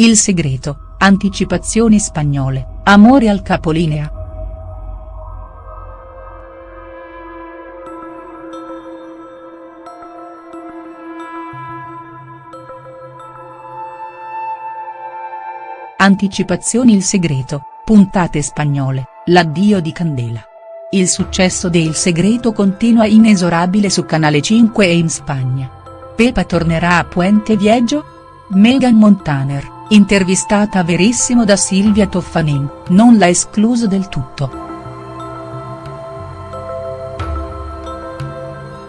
Il segreto, anticipazioni spagnole, amore al capolinea. Anticipazioni Il segreto, puntate spagnole, l'addio di Candela. Il successo de Il segreto continua inesorabile su Canale 5 e in Spagna. Pepa tornerà a Puente Viejo? Megan Montaner, intervistata Verissimo da Silvia Toffanin, non l'ha escluso del tutto.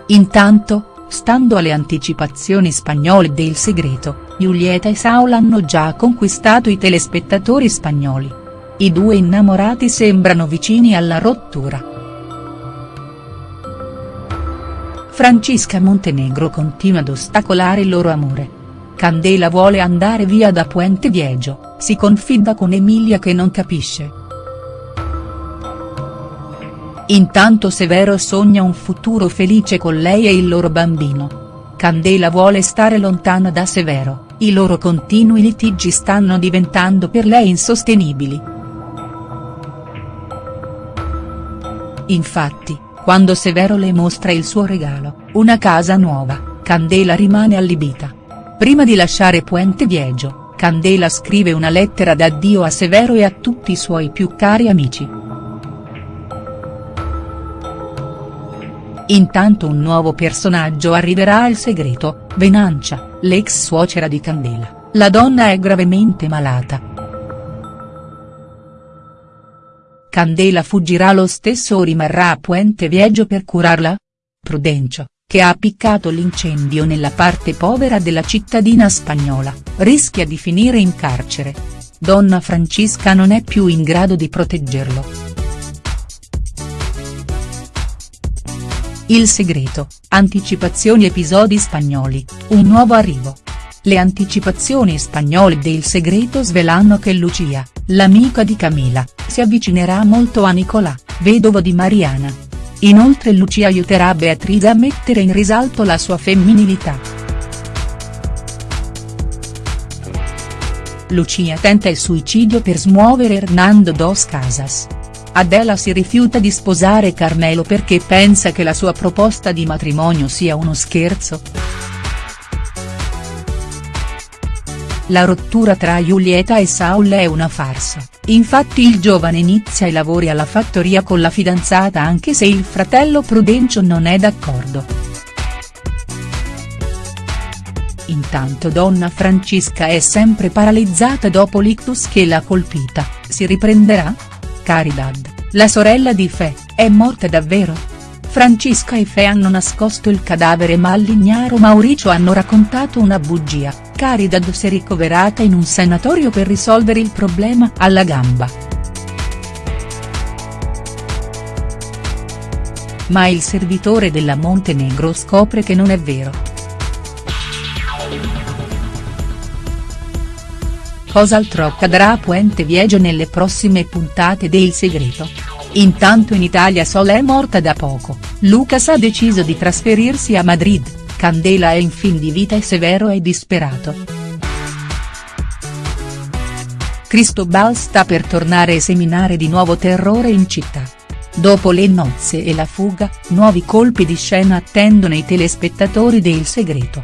Intanto, Stando alle anticipazioni spagnole del segreto, Giulietta e Saul hanno già conquistato i telespettatori spagnoli. I due innamorati sembrano vicini alla rottura. Francisca Montenegro continua ad ostacolare il loro amore. Candela vuole andare via da Puente Viejo, si confida con Emilia che non capisce. Intanto Severo sogna un futuro felice con lei e il loro bambino. Candela vuole stare lontana da Severo, i loro continui litigi stanno diventando per lei insostenibili. Infatti, quando Severo le mostra il suo regalo, una casa nuova, Candela rimane allibita. Prima di lasciare Puente Viejo, Candela scrive una lettera d'addio a Severo e a tutti i suoi più cari amici. Intanto un nuovo personaggio arriverà al segreto, Venancia, l'ex suocera di Candela, la donna è gravemente malata. Candela fuggirà lo stesso o rimarrà a Puente Viejo per curarla? Prudencio, che ha appiccato l'incendio nella parte povera della cittadina spagnola, rischia di finire in carcere. Donna Francisca non è più in grado di proteggerlo. Il segreto, anticipazioni episodi spagnoli, un nuovo arrivo. Le anticipazioni spagnole del segreto svelano che Lucia, l'amica di Camila, si avvicinerà molto a Nicolà, vedovo di Mariana. Inoltre Lucia aiuterà Beatrice a mettere in risalto la sua femminilità. Lucia tenta il suicidio per smuovere Hernando dos Casas. Adela si rifiuta di sposare Carmelo perché pensa che la sua proposta di matrimonio sia uno scherzo. La rottura tra Giulietta e Saul è una farsa, infatti il giovane inizia i lavori alla fattoria con la fidanzata anche se il fratello Prudencio non è d'accordo. Intanto donna Francisca è sempre paralizzata dopo l'ictus che l'ha colpita, si riprenderà?. Caridad, la sorella di Fe, è morta davvero?. Francisca e Fe hanno nascosto il cadavere ma all'ignaro Mauricio hanno raccontato una bugia, Caridad si è ricoverata in un sanatorio per risolvere il problema alla gamba. Ma il servitore della Montenegro scopre che non è vero. Cos'altro accadrà a Puente Viejo nelle prossime puntate de Il Segreto? Intanto in Italia Sol è morta da poco, Lucas ha deciso di trasferirsi a Madrid, Candela è in fin di vita e Severo è disperato. Cristobal sta per tornare e seminare di nuovo terrore in città. Dopo le nozze e la fuga, nuovi colpi di scena attendono i telespettatori de Il Segreto.